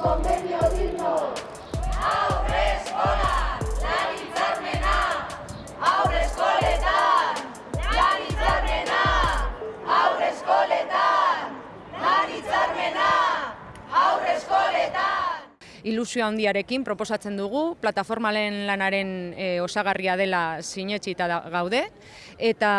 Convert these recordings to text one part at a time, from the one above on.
come ilusio handiarekin proposatzen dugu, plataformalen lanaren e, osagarria dela sinetxita da, gaude, eta,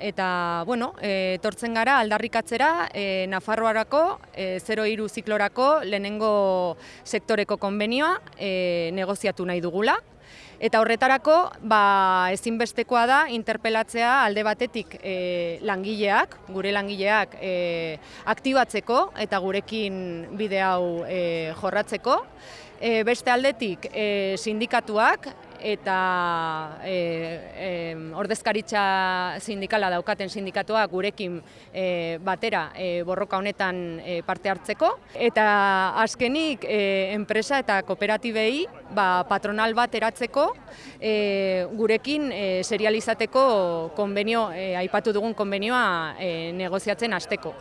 eta bueno, e, tortzen gara aldarrikatzera e, Nafarroarako e, 03 ziklorako lehenengo sektoreko konbenioa e, negoziatu nahi dugula. Eta horretarako ba, ezinbestekoa da interpelatzea alde batetik e, langileak, gure langileak e, aktibatzeko eta gurekin bide hau e, jorratzeko. E, beste aldetik e, sindikatuak eta e, ordezkaritza sindikala daukaten sindikatoa gurekin e, batera e, borroka honetan e, parte hartzeko. Eta azkenik e, enpresa eta kooperatibei ba, patronal bat eratzeko e, gurekin e, serializateko konbenio, e, aipatu dugun konbenioa e, negoziatzen hasteko.